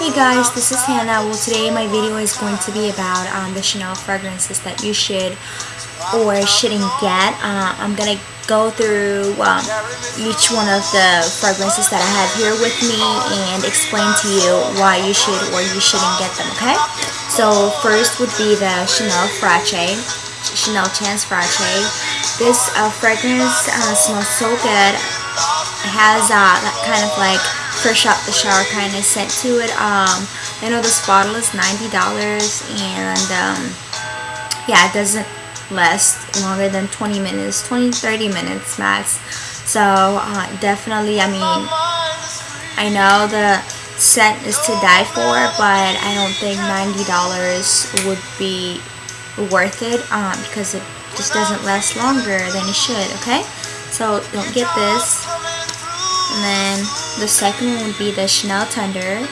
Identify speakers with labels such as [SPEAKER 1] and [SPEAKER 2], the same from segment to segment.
[SPEAKER 1] Hey guys, this is Hannah. Well, today my video is going to be about um, the Chanel fragrances that you should or shouldn't get. Uh, I'm gonna go through um, each one of the fragrances that I have here with me and explain to you why you should or you shouldn't get them, okay? So first would be the Chanel Fraîche, Chanel Chance Fraîche. This uh, fragrance uh, smells so good. It has uh, that kind of like fresh out the shower kind of scent to it. Um, I know this bottle is $90 and um, yeah, it doesn't last longer than 20 minutes, 20 30 minutes max. So uh, definitely, I mean, I know the scent is to die for, but I don't think $90 would be worth it um, because it just doesn't last longer than it should, okay? So don't get this. And then the second one would be the Chanel Tender.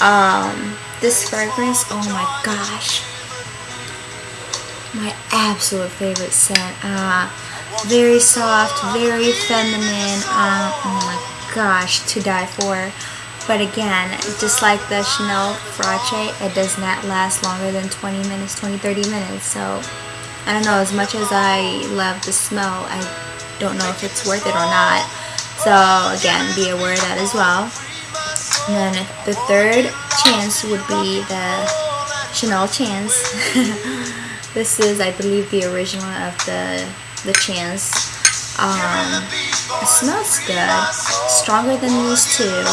[SPEAKER 1] Um, this fragrance, oh my gosh. My absolute favorite scent. Uh, very soft, very feminine. Uh, oh my gosh, to die for. But again, just like the Chanel Fraîche, it does not last longer than 20 minutes, 20, 30 minutes. So, I don't know, as much as I love the smell, I don't know if it's worth it or not. So again, be aware of that as well. And then the third chance would be the Chanel Chance. this is, I believe, the original of the the Chance. Um, it smells good, stronger than these two,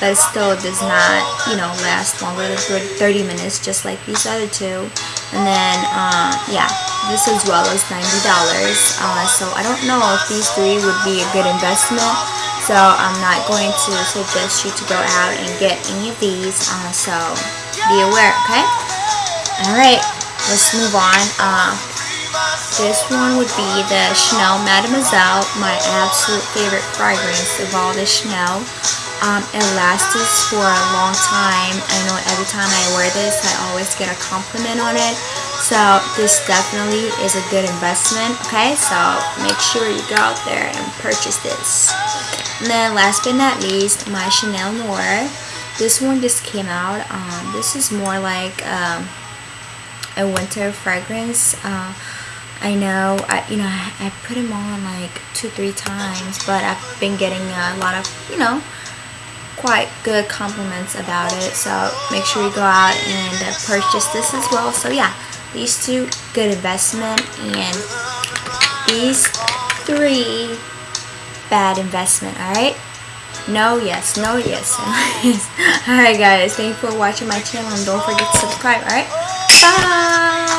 [SPEAKER 1] but it still does not, you know, last longer than 30 minutes, just like these other two. And then, uh, yeah, this as well as $90. Uh, so I don't know if these three would be a good investment. So I'm not going to suggest you to go out and get any of these. Uh, so be aware, okay? Alright, let's move on. Uh, this one would be the Chanel Mademoiselle, my absolute favorite fragrance of all the Chanel. Um, it lasts for a long time. I know every time I wear this, I always get a compliment on it. So this definitely is a good investment, okay? So make sure you go out there and purchase this. And then last but not least, my Chanel Noir. This one just came out. Um, this is more like um, a winter fragrance. Uh, I know, I, you know, I, I put them on like two, three times, but I've been getting a lot of, you know, quite good compliments about it so make sure you go out and purchase this as well. So yeah these two good investment and these three bad investment all right? No yes no yes all right guys thank you for watching my channel and don't forget to subscribe all right? Bye